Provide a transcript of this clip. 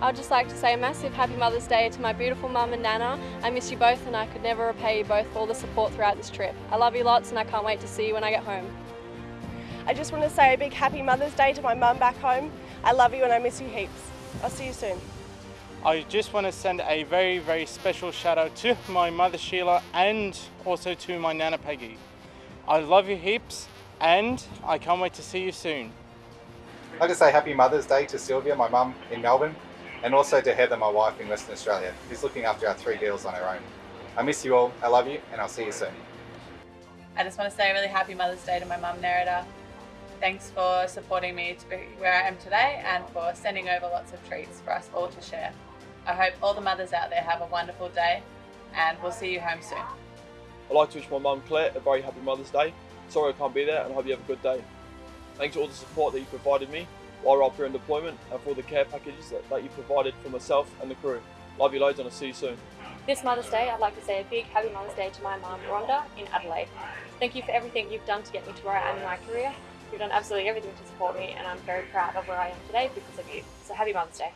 I'd just like to say a massive happy Mother's Day to my beautiful mum and Nana. I miss you both and I could never repay you both for all the support throughout this trip. I love you lots and I can't wait to see you when I get home. I just want to say a big happy Mother's Day to my mum back home. I love you and I miss you heaps. I'll see you soon. I just want to send a very, very special shout out to my mother Sheila and also to my Nana Peggy. I love you heaps and I can't wait to see you soon. I'd like to say happy Mother's Day to Sylvia, my mum in Melbourne, and also to Heather, my wife in Western Australia, who's looking after our three girls on her own. I miss you all, I love you, and I'll see you soon. I just want to say a really happy Mother's Day to my mum, Nerida. Thanks for supporting me to be where I am today and for sending over lots of treats for us all to share. I hope all the mothers out there have a wonderful day and we'll see you home soon. I'd like to wish my mum Claire a very happy Mother's Day. Sorry I can't be there and I hope you have a good day. Thanks for all the support that you provided me while we're up in deployment and for the care packages that, that you provided for myself and the crew. Love you loads and I'll see you soon. This Mother's Day, I'd like to say a big happy Mother's Day to my mum, Rhonda, in Adelaide. Thank you for everything you've done to get me to where I am in my career. You've done absolutely everything to support me and I'm very proud of where I am today because of you. So happy Mother's Day.